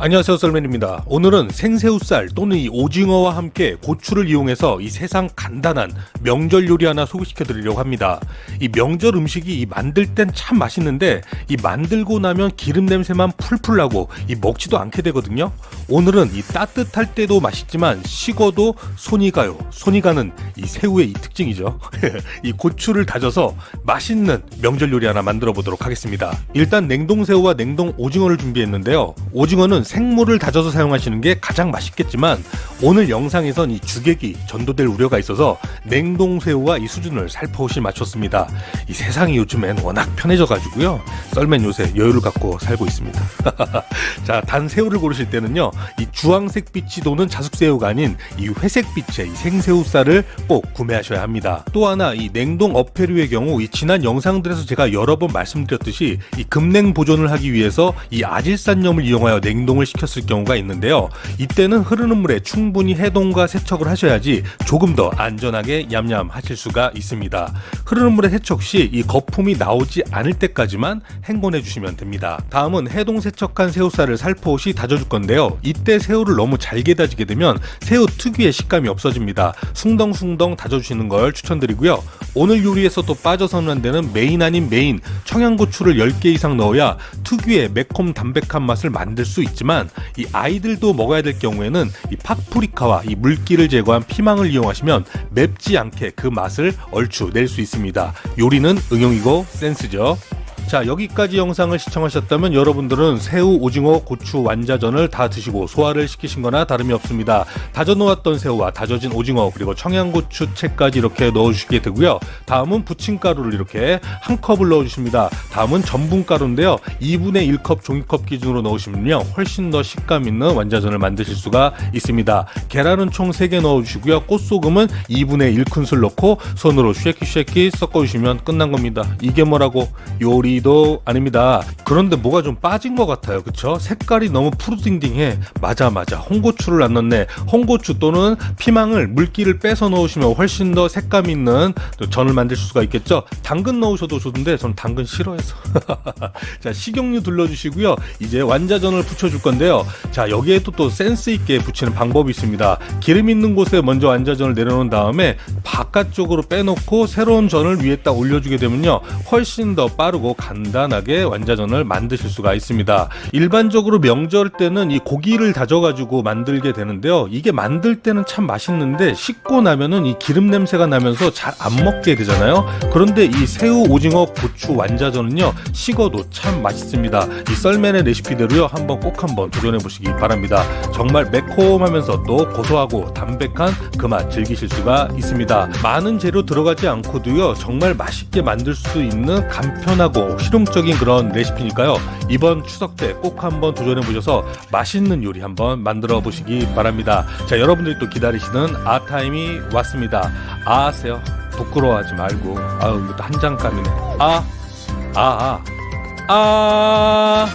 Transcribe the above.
안녕하세요 썰맨입니다. 오늘은 생새우살 또는 이 오징어와 함께 고추를 이용해서 이 세상 간단한 명절 요리 하나 소개시켜 드리려고 합니다. 이 명절 음식이 이 만들 땐 참 맛있는데 이 만들고 나면 기름 냄새만 풀풀 나고 이 먹지도 않게 되거든요 오늘은 이 따뜻할 때도 맛있지만 식어도 손이 가요 손이 가는 이 새우의 이 특징이죠 이 고추를 다져서 맛있는 명절 요리 하나 만들어 보도록 하겠습니다 일단 냉동 새우와 냉동 오징어를 준비했는데요 오징어는 생물을 다져서 사용하시는 게 가장 맛있겠지만 오늘 영상에선 이 주객이 전도될 우려가 있어서 냉동 새우와 이 수준을 살포시 맞췄습니다. 이 세상이 요즘엔 워낙 편해져 가지고요. 썰맨 요새 여유를 갖고 살고 있습니다. 자, 단 새우를 고르실 때는요. 이 주황색 빛이 도는 자숙새우가 아닌 이 회색 빛의 이 생새우살을 꼭 구매하셔야 합니다. 또 하나 이 냉동 어패류의 경우 이 지난 영상들에서 제가 여러 번 말씀드렸듯이 이 급냉 보존을 하기 위해서 이 아질산염을 이용하여 냉동 해동을 시켰을 경우가 있는데요. 이때는 흐르는 물에 충분히 해동과 세척을 하셔야지 조금 더 안전하게 얌얌 하실 수가 있습니다. 흐르는 물에 세척 시 이 거품이 나오지 않을 때까지만 헹궈내 주시면 됩니다. 다음은 해동 세척한 새우살을 살포시 다져줄 건데요. 이때 새우를 너무 잘게 다지게 되면 새우 특유의 식감이 없어집니다. 숭덩숭덩 다져주시는 걸 추천드리고요. 오늘 요리에서 또 빠져서는 안 되는 메인 아닌 메인 청양고추를 10개 이상 넣어야 특유의 매콤 담백한 맛을 만들 수 있지만 이 아이들도 먹어야 될 경우에는 이 파프리카와 이 물기를 제거한 피망을 이용하시면 맵지 않게 그 맛을 얼추 낼 수 있습니다. 요리는 응용이고 센스죠. 자 여기까지 영상을 시청하셨다면 여러분들은 새우, 오징어, 고추, 완자전을 다 드시고 소화를 시키신 거나 다름이 없습니다. 다져 놓았던 새우와 다져진 오징어 그리고 청양고추 채까지 이렇게 넣어주시게 되고요. 다음은 부침가루를 이렇게 한 컵을 넣어주십니다. 다음은 전분가루인데요. 2분의 1컵 종이컵 기준으로 넣으시면요. 훨씬 더 식감 있는 완자전을 만드실 수가 있습니다. 계란은 총 3개 넣어주시고요. 꽃소금은 2분의 1큰술 넣고 손으로 shake it shake it 섞어주시면 끝난 겁니다. 이게 뭐라고 요리 도 아닙니다. 그런데 뭐가 좀 빠진 것 같아요. 그쵸? 색깔이 너무 푸르딩딩해. 맞아 맞아. 홍고추를 안 넣네. 홍고추 또는 피망을 물기를 빼서 넣으시면 훨씬 더 색감 있는 전을 만들 수가 있겠죠. 당근 넣으셔도 좋은데 전 당근 싫어해서. 자 식용유 둘러주시고요. 이제 완자전을 붙여줄 건데요. 자 여기에도 또 센스 있게 붙이는 방법이 있습니다. 기름 있는 곳에 먼저 완자전을 내려놓은 다음에 바깥쪽으로 빼놓고 새로운 전을 위에 딱 올려주게 되면요. 훨씬 더 빠르고 간단하게 완자전을 만드실 수가 있습니다. 일반적으로 명절 때는 이 고기를 다져가지고 만들게 되는데요. 이게 만들 때는 참 맛있는데 식고 나면은 이 기름 냄새가 나면서 잘 안 먹게 되잖아요. 그런데 이 새우, 오징어, 고추 완자전은요 식어도 참 맛있습니다. 이 썰맨의 레시피대로요 한번 꼭 한번 도전해 보시기 바랍니다. 정말 매콤하면서 또 고소하고 담백한 그 맛 즐기실 수가 있습니다. 많은 재료 들어가지 않고도요 정말 맛있게 만들 수 있는 간편하고 실용적인 그런 레시피니까요. 이번 추석 때 꼭 한번 도전해 보셔서 맛있는 요리 한번 만들어 보시기 바랍니다. 자, 여러분들이 또 기다리시는 아타임이 왔습니다. 아세요? 부끄러워하지 말고 아유 이것도 한 장감이네. 아, 아, 아, 아.